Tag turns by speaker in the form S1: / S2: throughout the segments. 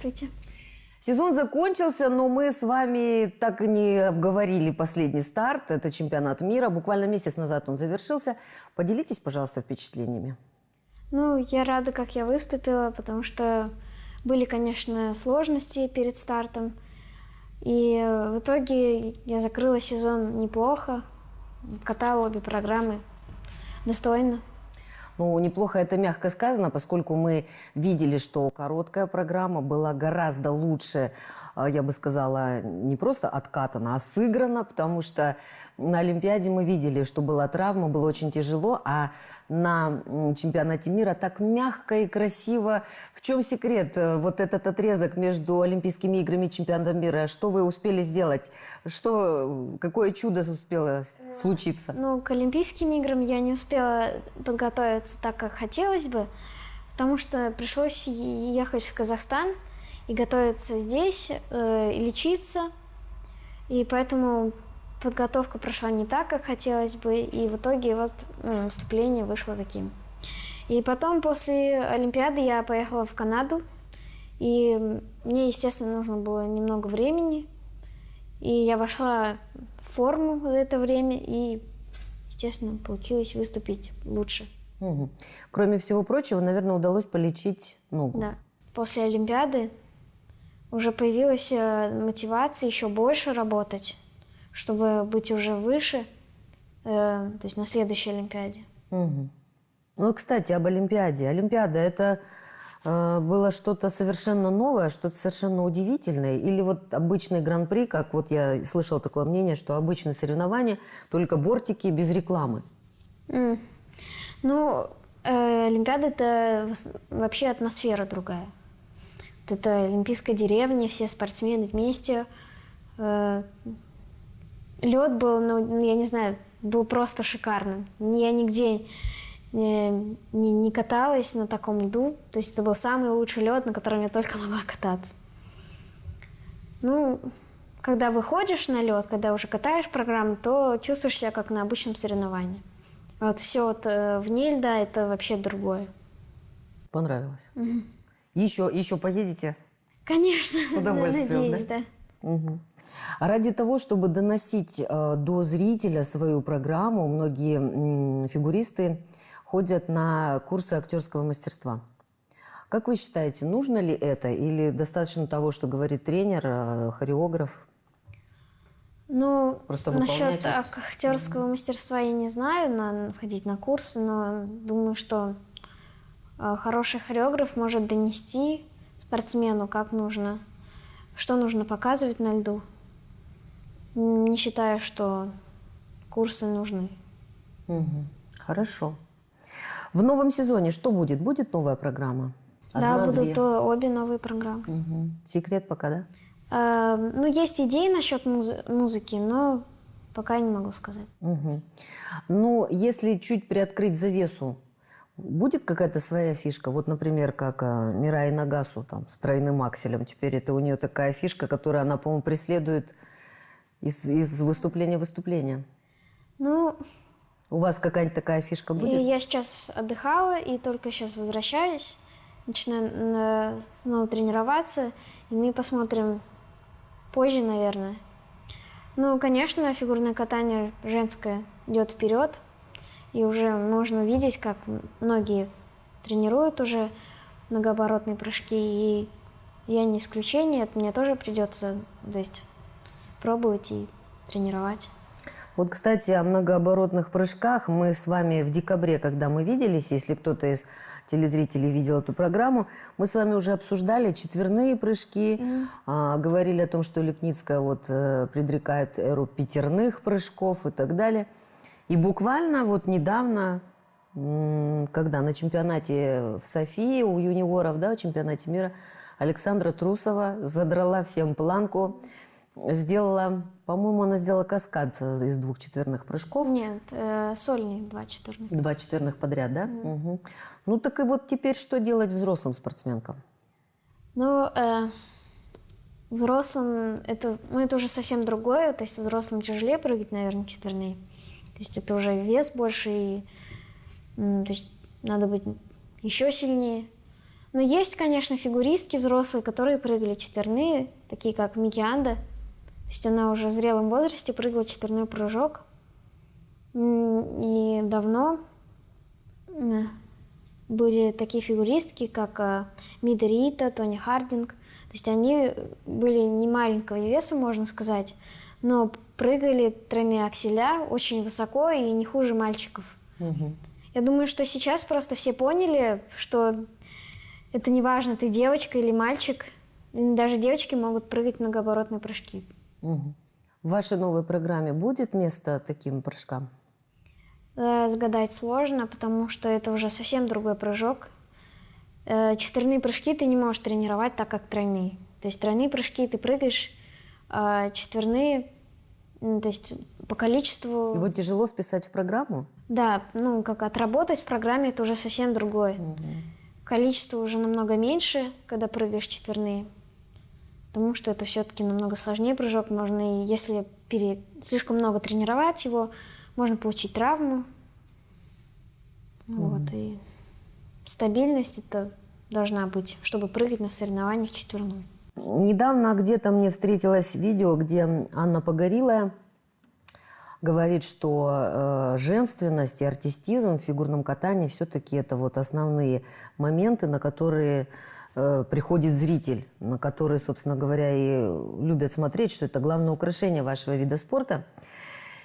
S1: Здравствуйте.
S2: Сезон закончился, но мы с вами так и не обговорили последний старт. Это чемпионат мира. Буквально месяц назад он завершился. Поделитесь, пожалуйста, впечатлениями.
S1: Ну, я рада, как я выступила, потому что были, конечно, сложности перед стартом. И в итоге я закрыла сезон неплохо, катала обе программы достойно.
S2: Ну, неплохо это мягко сказано, поскольку мы видели, что короткая программа была гораздо лучше, а, я бы сказала, не просто откатана, а сыграна, потому что на Олимпиаде мы видели, что была травма, было очень тяжело, а на чемпионате мира так мягко и красиво. В чем секрет? Э, вот этот отрезок между Олимпийскими играми и чемпионатом мира, что вы успели сделать? Что, какое чудо успело случиться?
S1: Ну, к Олимпийским играм я не успела подготовиться так, как хотелось бы, потому что пришлось ехать в Казахстан и готовиться здесь, э, и лечиться. И поэтому подготовка прошла не так, как хотелось бы, и в итоге вот ну, наступление вышло таким. И потом после Олимпиады я поехала в Канаду, и мне, естественно, нужно было немного времени, и я вошла в форму за это время, и, естественно, получилось выступить лучше.
S2: Угу. Кроме всего прочего, наверное, удалось полечить ногу.
S1: Да. После Олимпиады уже появилась э, мотивация еще больше работать, чтобы быть уже выше, э, то есть на следующей Олимпиаде.
S2: Угу. Ну, кстати, об Олимпиаде. Олимпиада – это э, было что-то совершенно новое, что-то совершенно удивительное? Или вот обычный гран-при, как вот я слышала такое мнение, что обычные соревнования, только бортики без рекламы?
S1: Mm. Ну, э, Олимпиада – это вообще атмосфера другая. Вот это олимпийская деревня, все спортсмены вместе. Э, лед был, ну, я не знаю, был просто шикарным. Я нигде не, не, не каталась на таком льду. То есть это был самый лучший лед, на котором я только могла кататься. Ну, когда выходишь на лед, когда уже катаешь программу, то чувствуешь себя как на обычном соревновании. Вот все вот э, вне льда это вообще другое.
S2: Понравилось. Угу. Еще, еще поедете?
S1: Конечно.
S2: С удовольствием,
S1: надеюсь, да?
S2: да? Угу. А ради того, чтобы доносить э, до зрителя свою программу, многие фигуристы ходят на курсы актерского мастерства. Как вы считаете, нужно ли это или достаточно того, что говорит тренер, э, хореограф?
S1: Ну, Просто насчет актерского мастерства я не знаю, надо ходить на курсы, но думаю, что э, хороший хореограф может донести спортсмену, как нужно, что нужно показывать на льду. Не считаю, что курсы нужны.
S2: Угу. Хорошо. В новом сезоне что будет? Будет новая программа?
S1: Одна, да, будут две? обе новые программы.
S2: Угу. Секрет пока, да?
S1: Эм, ну, есть идеи насчет муз музыки, но пока не могу сказать.
S2: Угу. Ну, если чуть приоткрыть завесу, будет какая-то своя фишка? Вот, например, как а, Мирай Нагасу там, с тройным акселем. Теперь это у нее такая фишка, которую она, по-моему, преследует из, из выступления в выступление.
S1: Ну...
S2: У вас какая-нибудь такая фишка будет?
S1: Я сейчас отдыхала и только сейчас возвращаюсь. Начинаю снова тренироваться, и мы посмотрим, позже, наверное. Ну, конечно, фигурное катание женское идет вперед, и уже можно видеть, как многие тренируют уже многооборотные прыжки, и я не исключение, это мне тоже придется, то есть, пробовать и тренировать.
S2: Вот, кстати, о многооборотных прыжках мы с вами в декабре, когда мы виделись, если кто-то из телезрителей видел эту программу, мы с вами уже обсуждали четверные прыжки, mm. а, говорили о том, что Лепницкая вот э, предрекает эру пятерных прыжков и так далее. И буквально вот недавно, когда на чемпионате в Софии у юниоров, да, чемпионате мира, Александра Трусова задрала всем планку сделала, по-моему, она сделала каскад из двух четверных прыжков.
S1: Нет, э, сольник два четверных.
S2: Два четверных подряд, да? Mm. Угу. Ну так и вот теперь что делать взрослым спортсменкам?
S1: Ну, э, взрослым это, ну, это уже совсем другое. То есть взрослым тяжелее прыгать, наверное, четверные. То есть это уже вес больше, и, то есть надо быть еще сильнее. Но есть, конечно, фигуристки взрослые, которые прыгали четверные, такие как Мики Анда. То есть она уже в зрелом возрасте прыгала четверной прыжок. И давно были такие фигуристки, как э, Мида Рита, Тони Хардинг. То есть они были не маленького веса, можно сказать, но прыгали тройные акселя очень высоко и не хуже мальчиков. Угу. Я думаю, что сейчас просто все поняли, что это не важно, ты девочка или мальчик. Даже девочки могут прыгать многооборотные прыжки.
S2: Угу. В вашей новой программе будет место таким прыжкам?
S1: Э, загадать сложно, потому что это уже совсем другой прыжок. Э, четверные прыжки ты не можешь тренировать так, как тройные. То есть тройные прыжки ты прыгаешь, а четверные, то есть по количеству...
S2: Его тяжело вписать в программу?
S1: Да, ну как отработать в программе это уже совсем другое. Угу. Количество уже намного меньше, когда прыгаешь четверные. Потому что это все-таки намного сложнее прыжок. Можно, и если пере... слишком много тренировать его, можно получить травму. Mm. Вот, и стабильность это должна быть, чтобы прыгать на соревнованиях четверной.
S2: Недавно где-то мне встретилось видео, где Анна Погорилая говорит, что э, женственность и артистизм в фигурном катании все-таки это вот основные моменты, на которые э, приходит зритель, на которые, собственно говоря, и любят смотреть, что это главное украшение вашего вида спорта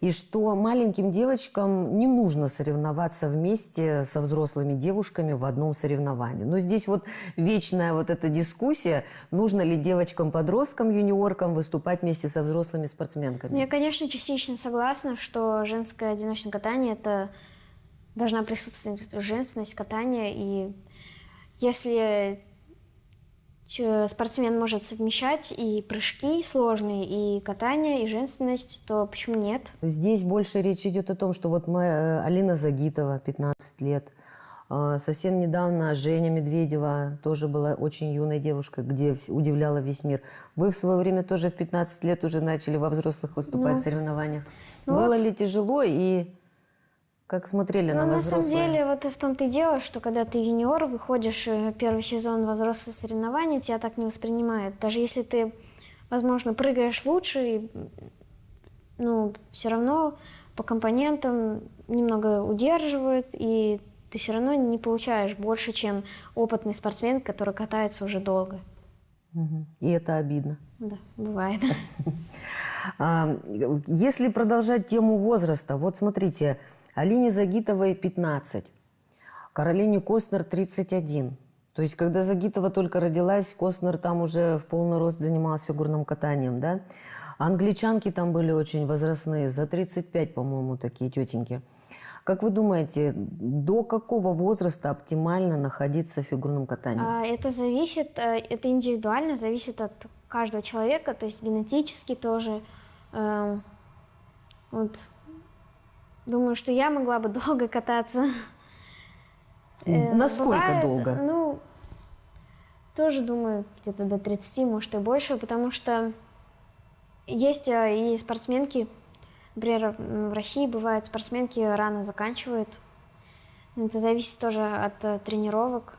S2: и что маленьким девочкам не нужно соревноваться вместе со взрослыми девушками в одном соревновании. Но здесь вот вечная вот эта дискуссия, нужно ли девочкам-подросткам, юниоркам выступать вместе со взрослыми спортсменками.
S1: Я, конечно, частично согласна, что женское одиночное катание – это должна присутствовать женственность катания, и если спортсмен может совмещать и прыжки сложные, и катание, и женственность, то почему нет?
S2: Здесь больше речь идет о том, что вот моя э, Алина Загитова, 15 лет, а, Совсем недавно Женя Медведева тоже была очень юной девушкой, где удивляла весь мир. Вы в свое время тоже в 15 лет уже начали во взрослых выступать ну, в соревнованиях. Ну Было вот. ли тяжело и как смотрели ну, на вас
S1: На самом деле, вот и в том-то и дело, что когда ты юниор, выходишь э, первый сезон во взрослые соревнования, тебя так не воспринимают. Даже если ты, возможно, прыгаешь лучше, ну, все равно по компонентам немного удерживают, и ты все равно не получаешь больше, чем опытный спортсмен, который катается уже долго.
S2: И это обидно.
S1: Да, бывает.
S2: А, если продолжать тему возраста, вот смотрите, Алине Загитовой 15, Каролине Костнер 31. То есть, когда Загитова только родилась, Костнер там уже в полный рост занимался фигурным катанием, да? англичанки там были очень возрастные, за 35, по-моему, такие тетеньки. Как вы думаете, до какого возраста оптимально находиться в фигурном катании? А,
S1: это зависит, э, это индивидуально, зависит от каждого человека, то есть генетически тоже. Эм, вот Думаю, что я могла бы долго кататься.
S2: Э, Насколько Бывает, долго?
S1: Ну, тоже думаю, где-то до 30, может и больше, потому что есть э, и спортсменки, например, в России бывают спортсменки рано заканчивают. Это зависит тоже от э, тренировок.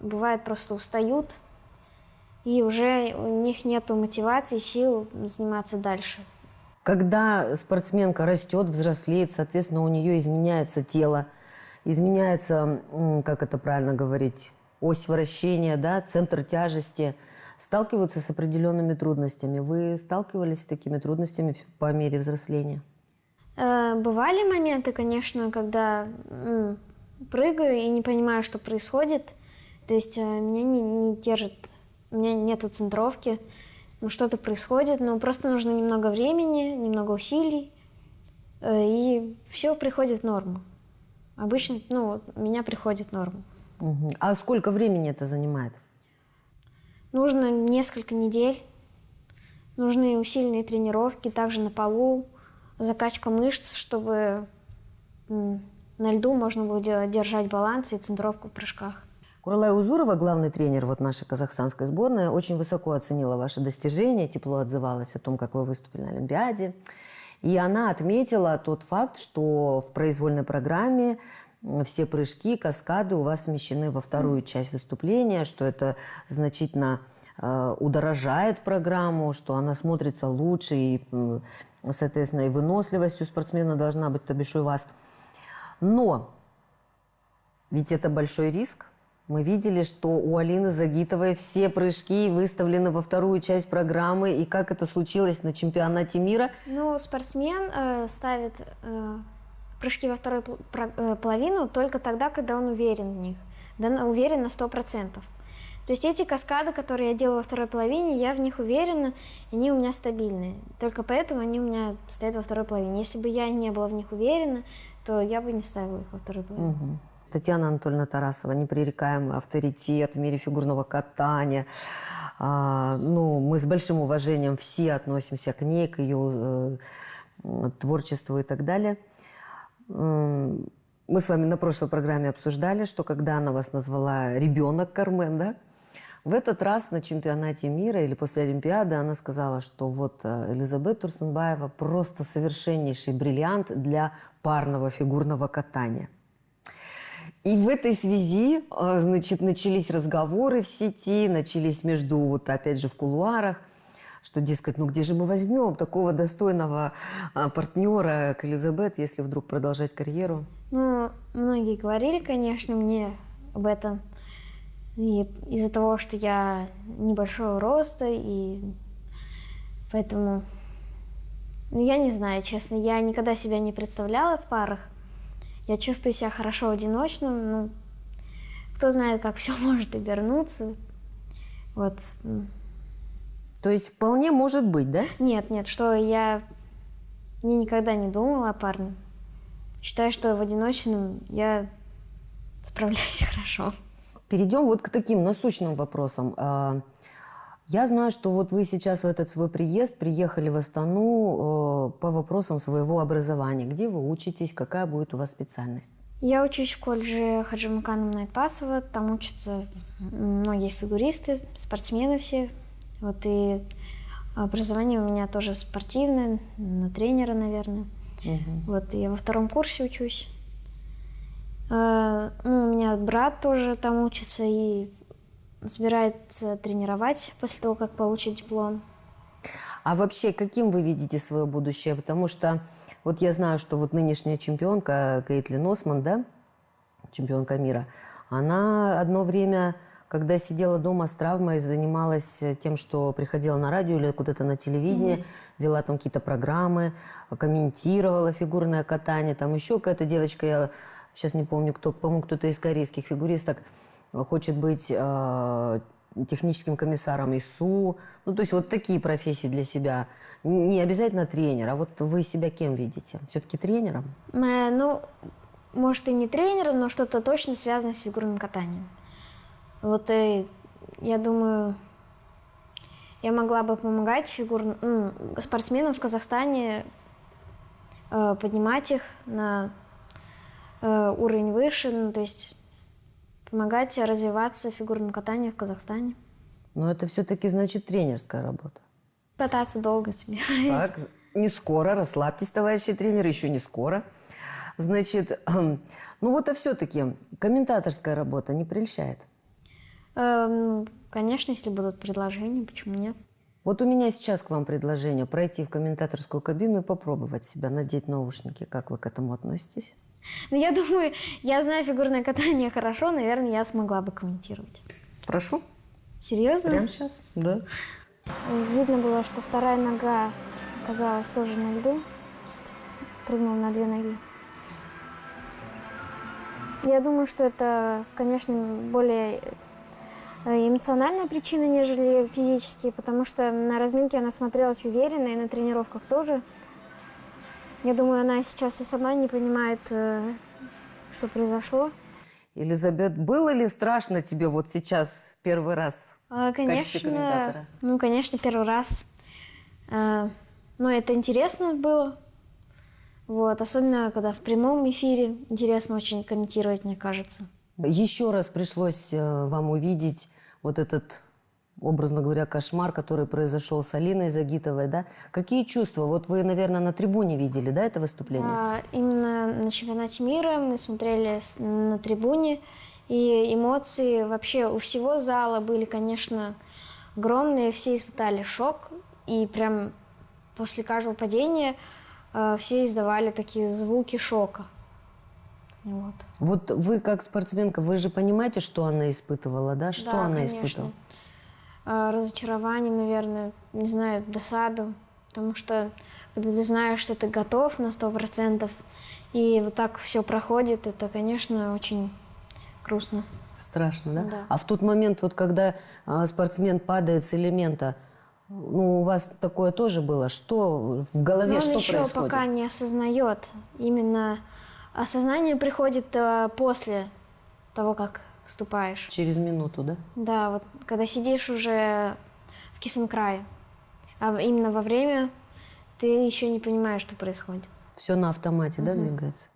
S1: Бывает просто устают, и уже у них нет мотивации, сил заниматься дальше.
S2: Когда спортсменка растет, взрослеет, соответственно, у нее изменяется тело, изменяется, как это правильно говорить, ось вращения, да, центр тяжести, сталкиваются с определенными трудностями. Вы сталкивались с такими трудностями по мере взросления?
S1: Э, бывали моменты, конечно, когда прыгаю и не понимаю, что происходит. То есть э, меня не, не держит, у меня нету центровки ну, что-то происходит, но просто нужно немного времени, немного усилий, э, и все приходит в норму. Обычно, ну, у меня приходит в норму.
S2: Угу. А сколько времени это занимает?
S1: Нужно несколько недель. Нужны усиленные тренировки, также на полу, закачка мышц, чтобы на льду можно было держать баланс и центровку в прыжках.
S2: Куралай Узурова, главный тренер вот нашей казахстанской сборной, очень высоко оценила ваши достижения, тепло отзывалась о том, как вы выступили на Олимпиаде. И она отметила тот факт, что в произвольной программе все прыжки, каскады у вас смещены во вторую часть выступления, что это значительно э, удорожает программу, что она смотрится лучше и, соответственно, и выносливость у спортсмена должна быть, то бишь у вас. Но ведь это большой риск. Мы видели, что у Алины Загитовой все прыжки выставлены во вторую часть программы. И как это случилось на чемпионате мира?
S1: Ну, спортсмен э, ставит э, прыжки во вторую э, половину только тогда, когда он уверен в них. Да, уверен на 100%. То есть эти каскады, которые я делаю во второй половине, я в них уверена, они у меня стабильные. Только поэтому они у меня стоят во второй половине. Если бы я не была в них уверена, то я бы не ставила их во второй половине.
S2: Мгм. Татьяна Анатольевна Тарасова, непререкаемый авторитет в мире фигурного катания. А, ну, мы с большим уважением все относимся к ней, к ее э, творчеству и так далее. Мы с вами на прошлой программе обсуждали, что когда она вас назвала ребенок Кармен, да? В этот раз на чемпионате мира или после Олимпиады она сказала, что вот э, Элизабет Турсенбаева просто совершеннейший бриллиант для парного фигурного катания. И в этой связи, э, значит, начались разговоры в сети, начались между, вот опять же, в кулуарах, что, дескать, ну где же мы возьмем такого достойного а, партнера к Элизабет, если вдруг продолжать карьеру?
S1: Ну, многие говорили, конечно, мне об этом. И из-за того, что я небольшого роста, и поэтому... Ну, я не знаю, честно, я никогда себя не представляла в парах. Я чувствую себя хорошо одиночным, ну, кто знает, как все может обернуться. Вот.
S2: То есть вполне может быть, да?
S1: Нет, нет, что я... Я никогда не думала о парне. Считаю, что в одиночном я справляюсь хорошо.
S2: Перейдем вот к таким насущным вопросам. Я знаю, что вот вы сейчас в этот свой приезд приехали в Астану э, по вопросам своего образования. Где вы учитесь, какая будет у вас специальность?
S1: Я учусь в колледже Хаджимакана Найтпасова. Там учатся многие фигуристы, спортсмены все. Вот и образование у меня тоже спортивное, на тренера, наверное.
S2: Мгм.
S1: Вот я во втором курсе учусь. Э, Ну, у меня брат тоже там учится и собирается тренировать после того, как получит диплом.
S2: А вообще, каким вы видите свое будущее? Потому что вот я знаю, что вот нынешняя чемпионка Кейтлин Осман, да, чемпионка мира, она одно время, когда сидела дома с травмой, занималась э, тем, что приходила на радио или куда-то на телевидение, вела там какие-то программы, комментировала фигурное катание. Там еще какая-то девочка, я сейчас не помню, кто, по-моему, кто-то из корейских фигуристок, хочет быть э, техническим комиссаром ИСУ. Ну, то есть вот такие профессии для себя. Не обязательно тренер, а вот вы себя кем видите? Все-таки тренером?
S1: Э, Ну, может и не тренером, но что-то точно связанное с фигурным катанием. Вот и я думаю, я могла бы помогать фигур... м, спортсменам в Казахстане, э, поднимать их на э, уровень выше, ну, то есть помогать развиваться фигурному катанию в Казахстане.
S2: Но это все-таки значит тренерская работа.
S1: Кататься долго себе.
S2: Так, не скоро, расслабьтесь, товарищи тренеры, еще не скоро. Значит, ну вот а все-таки комментаторская работа не прельщает.
S1: Э, ну, Конечно, если будут предложения, почему нет?
S2: Вот у меня сейчас к вам предложение пройти в комментаторскую кабину и попробовать себя, надеть наушники. Как вы к этому относитесь?
S1: Ну, я думаю, я знаю фигурное катание хорошо, наверное, я смогла бы комментировать.
S2: Прошу.
S1: Серьезно?
S2: сейчас? Да.
S1: Видно было, что вторая нога оказалась тоже на льду. Прыгнул на две ноги. Я думаю, что это, конечно, более э, эмоциональная причина, нежели физические, потому что на разминке она смотрелась уверенно, и на тренировках тоже. Я думаю, она сейчас и сама не понимает, э, что произошло.
S2: Елизабет, было ли страшно тебе вот сейчас первый раз?
S1: А,
S2: качестве комментатора?
S1: Конечно, ну, конечно, первый раз. А, Но это интересно было. Вот, особенно, когда в прямом эфире интересно очень комментировать, мне кажется.
S2: Еще раз пришлось э, вам увидеть вот этот, образно говоря, кошмар, который произошел с Алиной Загитовой, да? Какие чувства? Вот вы, наверное, на трибуне видели, да, это выступление?
S1: А, именно на чемпионате мира, мы смотрели на трибуне, и эмоции вообще у всего зала были, конечно, огромные, все испытали шок, и прям после каждого падения э, все издавали такие звуки шока. Вот.
S2: Вот вы как спортсменка, вы же понимаете, что она испытывала, да? Что
S1: Да,
S2: она
S1: конечно.
S2: испытывала?
S1: Э, Разочарование, наверное, не знаю, досаду, потому что когда ты знаешь, что ты готов на сто процентов, и вот так все проходит, это, конечно, очень грустно.
S2: Страшно, да?
S1: Да.
S2: А в тот момент, вот когда а, спортсмен падает с элемента, ну, у вас такое тоже было? Что в голове,
S1: Но
S2: что
S1: он еще
S2: происходит?
S1: пока не осознает. Именно осознание приходит э, после того, как вступаешь.
S2: Через минуту, да?
S1: Да, вот когда сидишь уже в Кисенкрае, а именно во время ты еще не понимаешь, что происходит.
S2: Все на автомате, да, двигается?